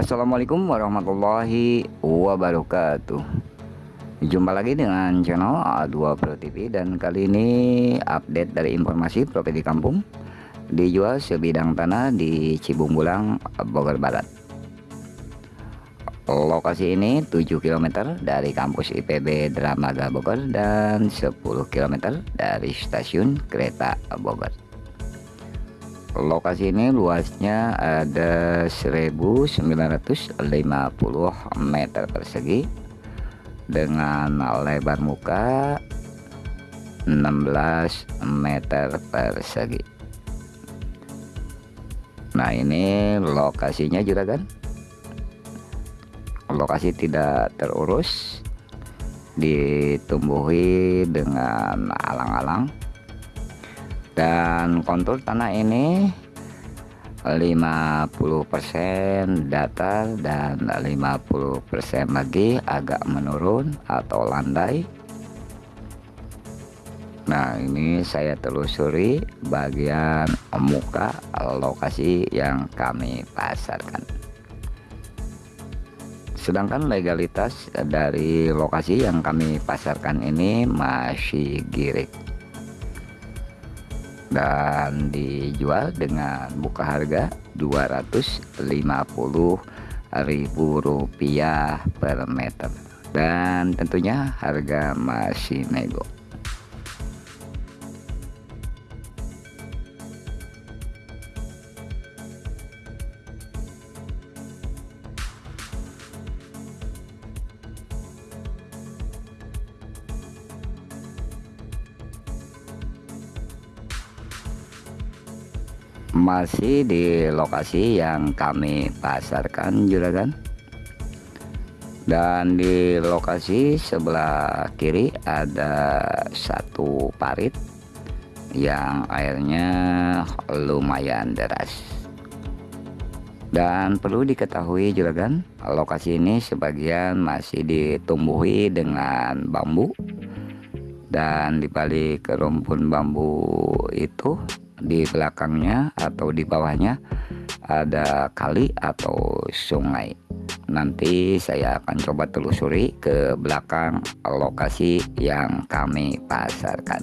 Assalamualaikum warahmatullahi wabarakatuh Jumpa lagi dengan channel A2 Pro TV dan kali ini update dari informasi properti kampung dijual sebidang tanah di Cibungbulang, Bogor Barat. Lokasi ini 7 km dari kampus IPB Dramaga Bogor dan 10 km dari stasiun kereta Bogor. Lokasi ini luasnya ada 1950 meter persegi dengan lebar muka 16 meter persegi. Nah ini lokasinya juga kan lokasi tidak terurus ditumbuhi dengan alang-alang dan kontur tanah ini 50% datar dan 50% lagi agak menurun atau landai. Nah ini saya telusuri bagian muka lokasi yang kami pasarkan. Sedangkan legalitas dari lokasi yang kami pasarkan ini masih girik dan dijual dengan buka harga Rp250.000 per meter. Dan tentunya harga masih nego masih di lokasi yang kami pasarkan juragan. Dan di lokasi sebelah kiri ada satu parit yang airnya lumayan deras. Dan perlu diketahui juragan lokasi ini sebagian masih ditumbuhi dengan bambu. Dan dibalik rumpun bambu itu di belakangnya atau di bawahnya ada kali atau sungai. Nanti saya akan coba telusuri ke belakang lokasi yang kami pasarkan.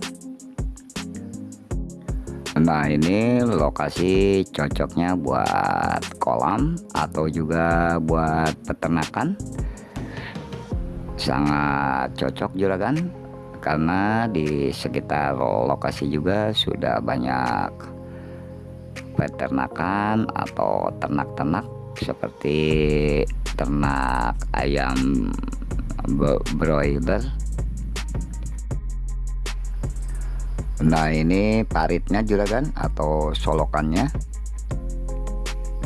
Nah ini lokasi cocoknya buat kolam atau juga buat peternakan. Sangat cocok juragan karena di sekitar lokasi juga sudah banyak peternakan atau ternak-ternak seperti ternak ayam broiler. Nah ini paritnya juga kan atau solokannya.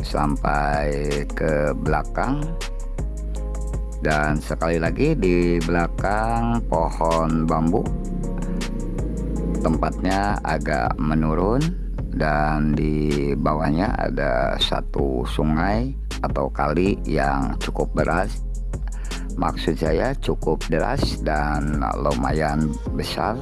Sampai ke belakang dan sekali lagi di belakang pohon bambu tempatnya agak menurun dan di bawahnya ada satu sungai atau kali yang cukup deras. Maksud saya cukup deras dan lumayan besar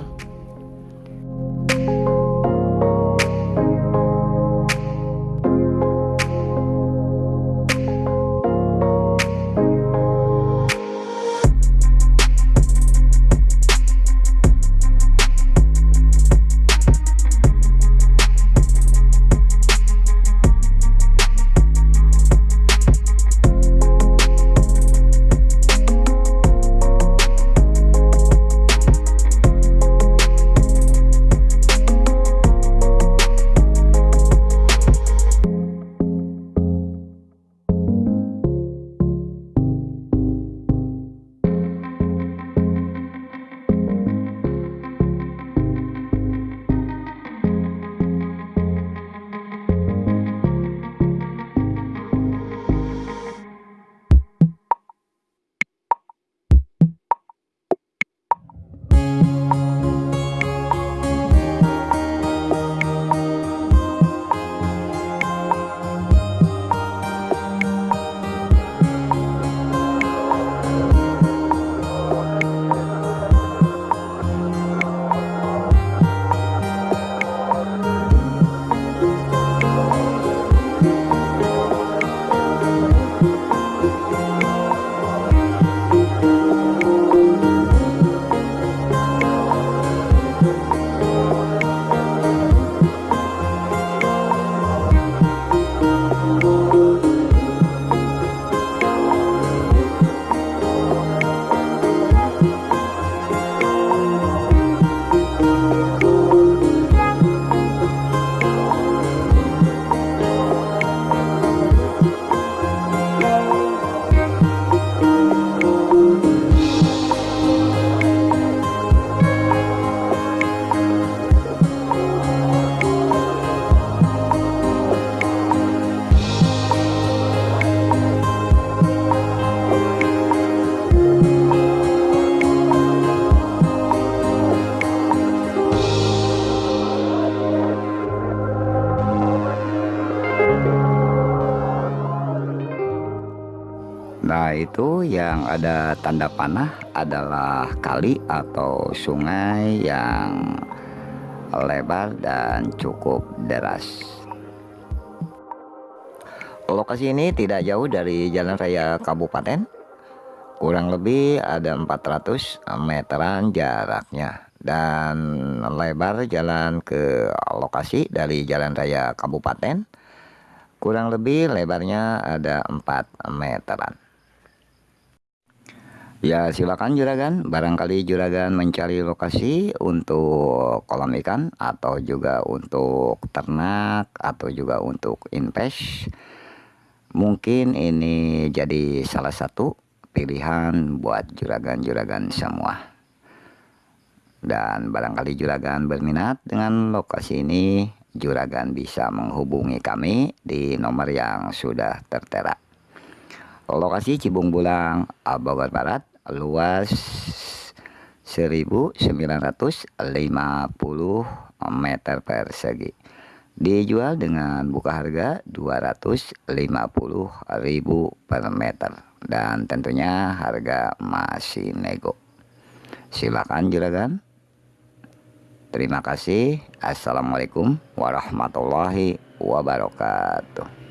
itu yang ada tanda panah adalah kali atau sungai yang lebar dan cukup deras. Lokasi ini tidak jauh dari jalan raya kabupaten. Kurang lebih ada 400 meteran jaraknya dan lebar jalan ke lokasi dari jalan raya kabupaten. Kurang lebih lebarnya ada 4 meteran ya silakan juragan. Barangkali juragan mencari lokasi untuk kolam ikan atau juga untuk ternak atau juga untuk invest. Mungkin ini jadi salah satu pilihan buat juragan-juragan semua. Dan barangkali juragan berminat dengan lokasi ini Juragan bisa menghubungi kami di nomor yang sudah tertera. Lokasi Cibung Bulang, Bogor Barat, luas 1950 meter persegi. Dijual dengan buka harga 250.000 per meter dan tentunya harga masih nego. Silakan juragan. Terima kasih. Assalamualaikum warahmatullahi wabarakatuh.